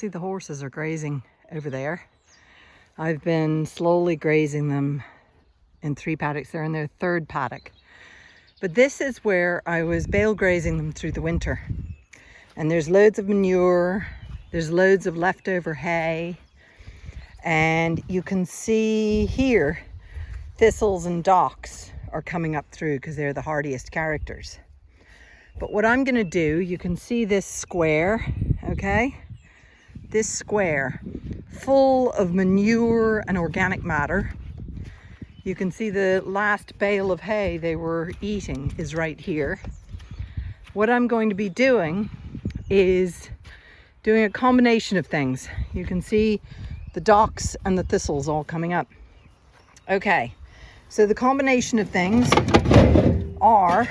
see the horses are grazing over there. I've been slowly grazing them in three paddocks. They're in their third paddock. But this is where I was bale grazing them through the winter. And there's loads of manure, there's loads of leftover hay, and you can see here thistles and docks are coming up through because they're the hardiest characters. But what I'm going to do, you can see this square, okay? This square full of manure and organic matter. You can see the last bale of hay they were eating is right here. What I'm going to be doing is doing a combination of things. You can see the docks and the thistles all coming up. Okay, so the combination of things are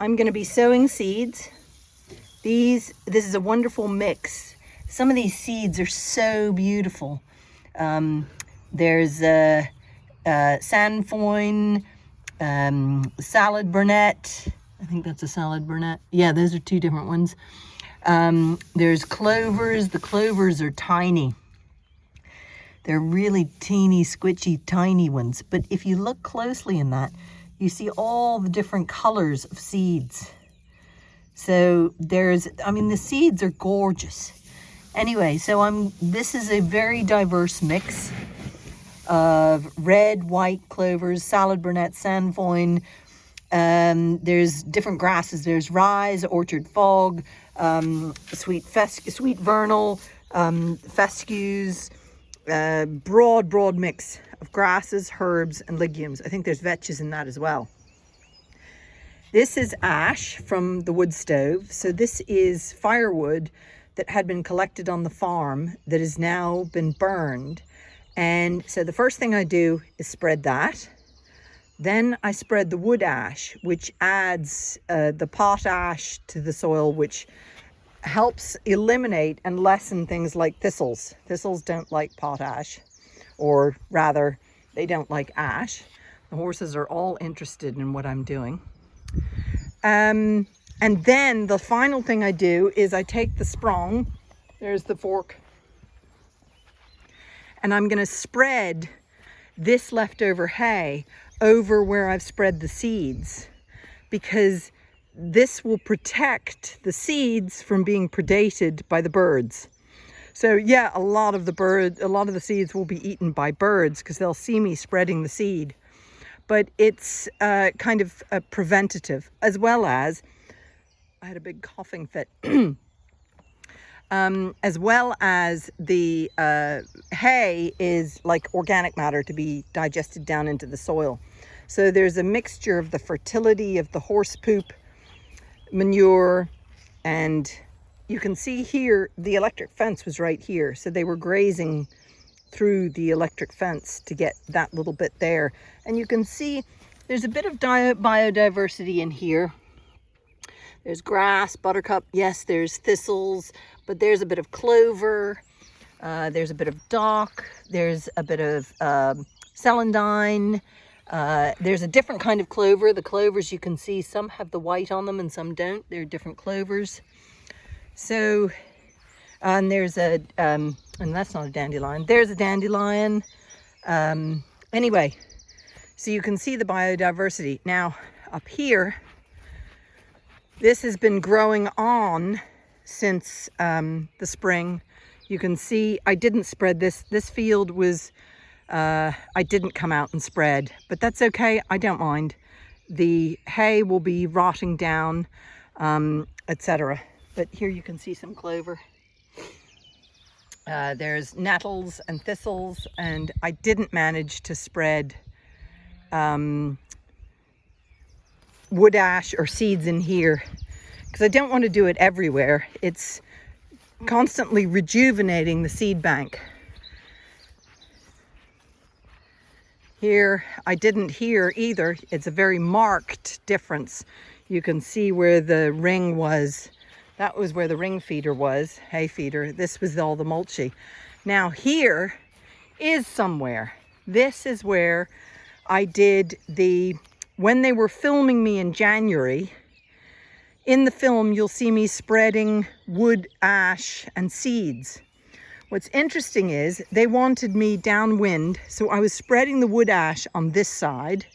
I'm going to be sowing seeds. These, this is a wonderful mix. Some of these seeds are so beautiful. Um, there's a, a sainfoin, um, salad burnet. I think that's a salad burnet. Yeah, those are two different ones. Um, there's clovers. The clovers are tiny. They're really teeny, squishy, tiny ones. But if you look closely in that, you see all the different colors of seeds. So there's, I mean, the seeds are gorgeous. Anyway, so I'm, this is a very diverse mix of red, white clovers, salad burnet, sainfoin. Um, there's different grasses. There's rye, orchard fog, um, sweet, sweet vernal, um, fescues, uh, broad, broad mix of grasses, herbs and legumes. I think there's vetches in that as well. This is ash from the wood stove. So this is firewood that had been collected on the farm that has now been burned. And so the first thing I do is spread that. Then I spread the wood ash, which adds uh, the potash to the soil, which helps eliminate and lessen things like thistles. Thistles don't like potash, or rather, they don't like ash. The horses are all interested in what I'm doing. Um, and then the final thing I do is I take the sprong, there's the fork, and I'm going to spread this leftover hay over where I've spread the seeds because this will protect the seeds from being predated by the birds. So yeah, a lot of the bird, a lot of the seeds will be eaten by birds because they'll see me spreading the seed. But it's uh, kind of a preventative as well as, I had a big coughing fit, um, as well as the uh, hay is like organic matter to be digested down into the soil. So there's a mixture of the fertility of the horse poop, manure and you can see here the electric fence was right here so they were grazing through the electric fence to get that little bit there and you can see there's a bit of biodiversity in here there's grass buttercup yes there's thistles but there's a bit of clover uh, there's a bit of dock there's a bit of um, celandine uh, there's a different kind of clover. The clovers you can see, some have the white on them and some don't. They're different clovers. So, and there's a, um, and that's not a dandelion. There's a dandelion. Um, anyway, so you can see the biodiversity. Now, up here, this has been growing on since um, the spring. You can see I didn't spread this. This field was uh, I didn't come out and spread, but that's okay. I don't mind. The hay will be rotting down, um, etc. But here you can see some clover. Uh, there's nettles and thistles, and I didn't manage to spread um, wood ash or seeds in here because I don't want to do it everywhere. It's constantly rejuvenating the seed bank. Here, I didn't hear either. It's a very marked difference. You can see where the ring was. That was where the ring feeder was, hay feeder. This was all the mulchy. Now here is somewhere. This is where I did the, when they were filming me in January, in the film, you'll see me spreading wood ash and seeds. What's interesting is they wanted me downwind, so I was spreading the wood ash on this side,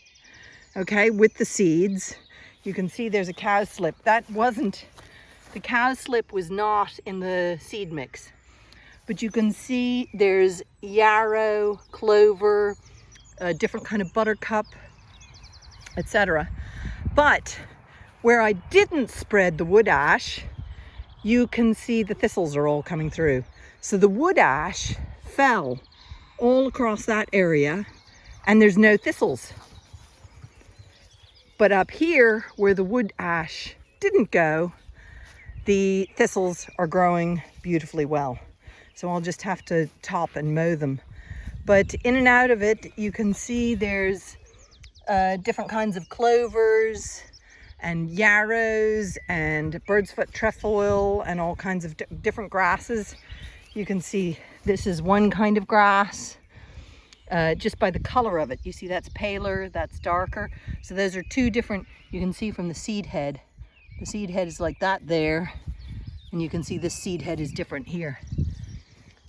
okay, with the seeds. You can see there's a cow slip. That wasn't, the cowslip was not in the seed mix. But you can see there's yarrow, clover, a different kind of buttercup, etc. But where I didn't spread the wood ash, you can see the thistles are all coming through. So the wood ash fell all across that area and there's no thistles. But up here where the wood ash didn't go, the thistles are growing beautifully well. So I'll just have to top and mow them. But in and out of it, you can see there's uh, different kinds of clovers and yarrows and bird's foot trefoil and all kinds of different grasses you can see this is one kind of grass uh, just by the color of it. You see that's paler, that's darker. So those are two different, you can see from the seed head. The seed head is like that there. And you can see this seed head is different here.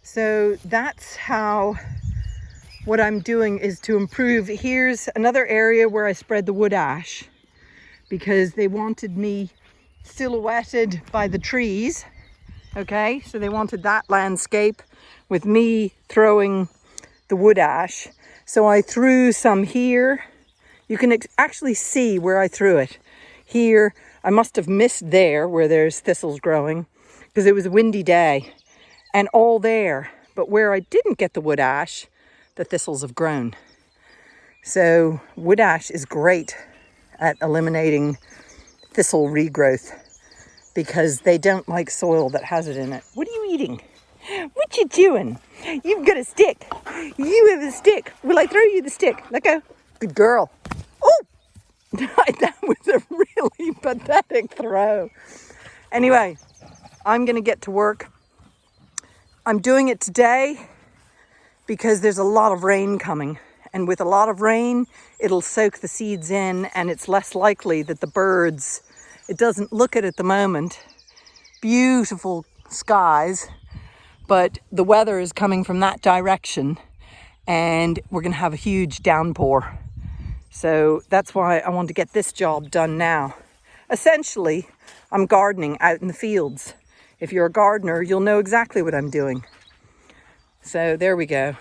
So that's how what I'm doing is to improve. Here's another area where I spread the wood ash because they wanted me silhouetted by the trees okay so they wanted that landscape with me throwing the wood ash so I threw some here you can actually see where I threw it here I must have missed there where there's thistles growing because it was a windy day and all there but where I didn't get the wood ash the thistles have grown so wood ash is great at eliminating thistle regrowth because they don't like soil that has it in it. What are you eating? What you doing? You've got a stick. You have a stick. Will I throw you the stick? Let go. Good girl. That was a really pathetic throw. Anyway, I'm going to get to work. I'm doing it today because there's a lot of rain coming. And with a lot of rain, it'll soak the seeds in and it's less likely that the birds it doesn't look it at the moment. Beautiful skies, but the weather is coming from that direction and we're going to have a huge downpour. So that's why I want to get this job done now. Essentially, I'm gardening out in the fields. If you're a gardener, you'll know exactly what I'm doing. So there we go.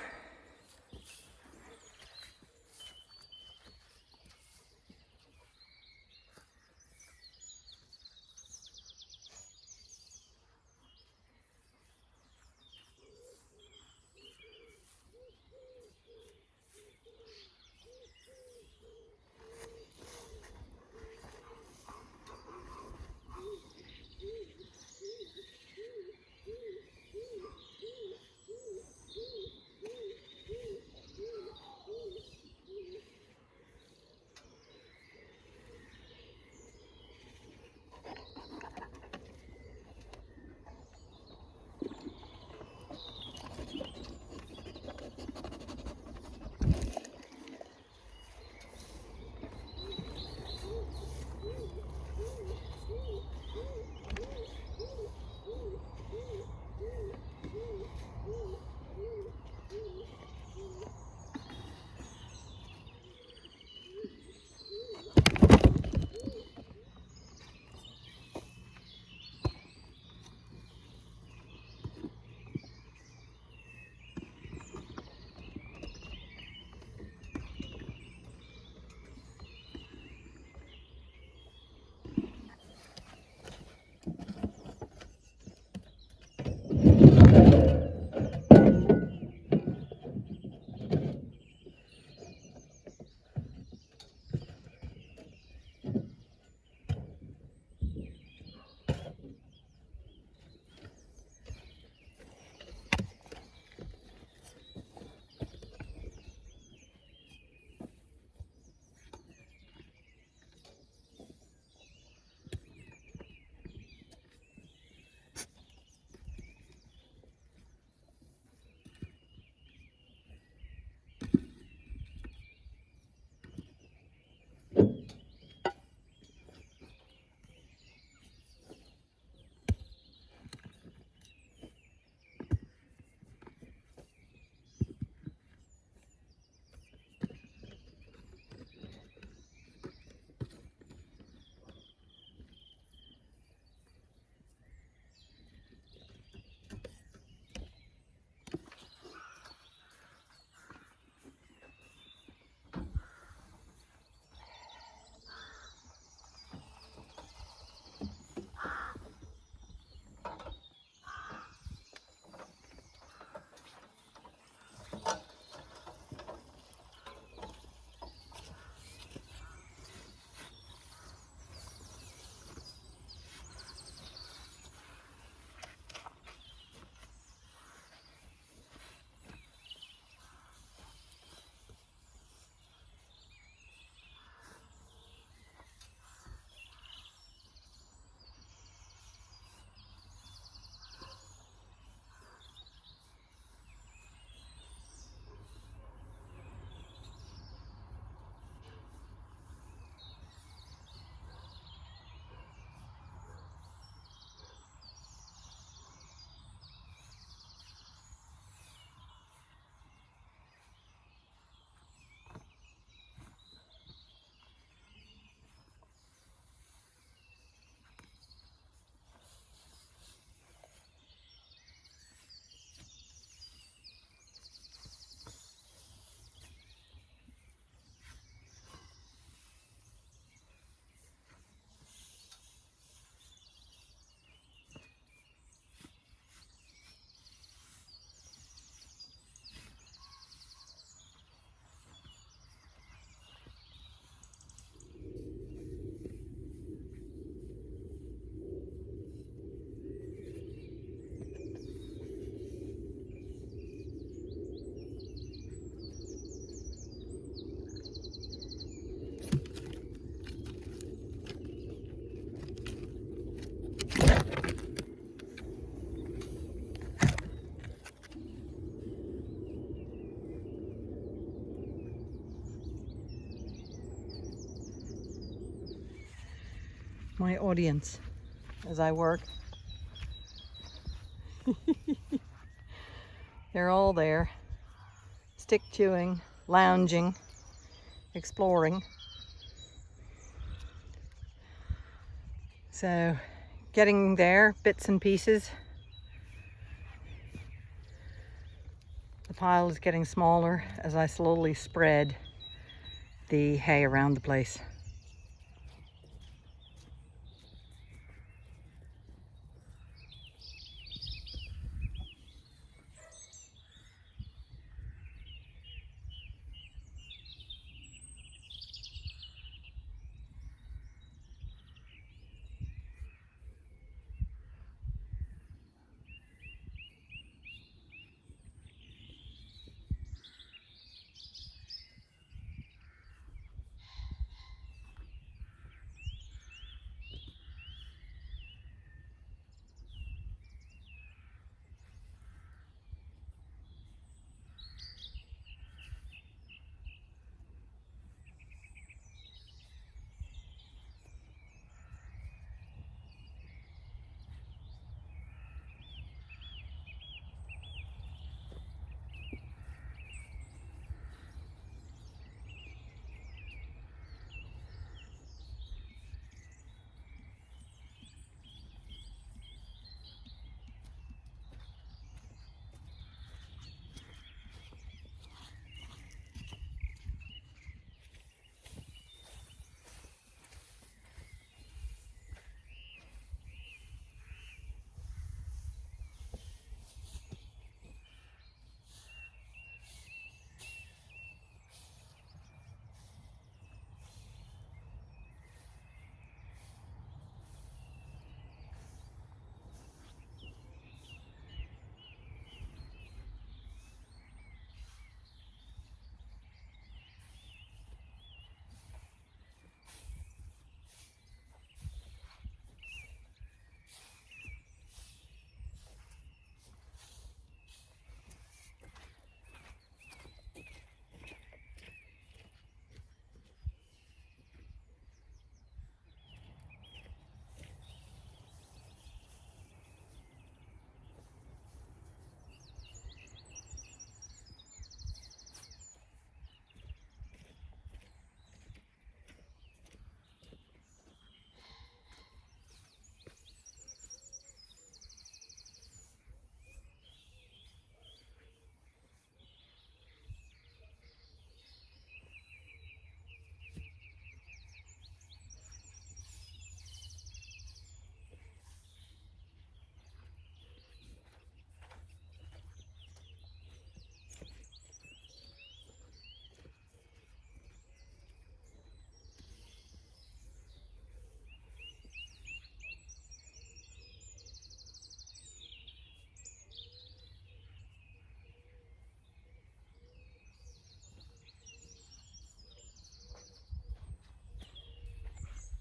My audience as I work. They're all there, stick chewing, lounging, exploring. So getting there, bits and pieces. The pile is getting smaller as I slowly spread the hay around the place.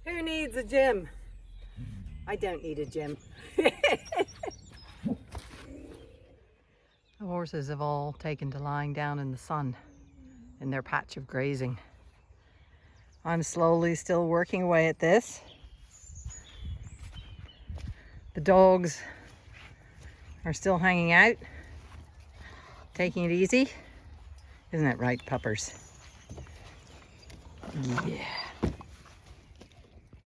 Who needs a gym? I don't need a gym. the horses have all taken to lying down in the sun in their patch of grazing. I'm slowly still working away at this. The dogs are still hanging out, taking it easy. Isn't that right, puppers? Yeah.